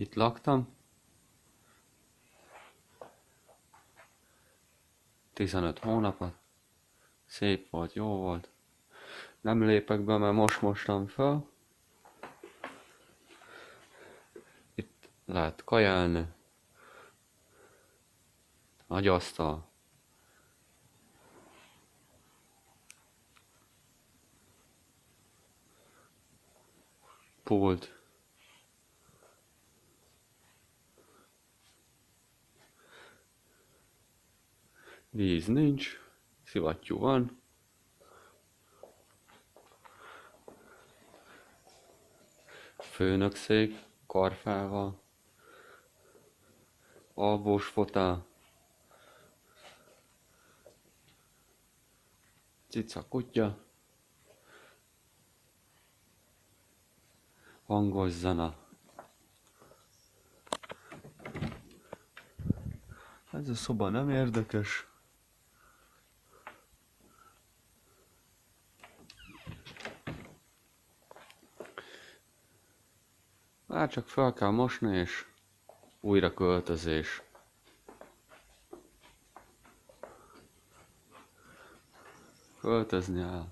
Itt laktam. 15 hónapot. Szép volt, jó volt. Nem lépek be, mert most mostam fel. Itt lehet kajálni. Nagy asztal. Pult. Víz nincs, szivattyú van. Főnökszék, karfával. Alvós fotál. Cica kutya. Hangos zene. Ez a szoba nem érdekes. Már csak fel kell mosni és újra költözés. Költözni el.